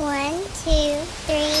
One, two, three.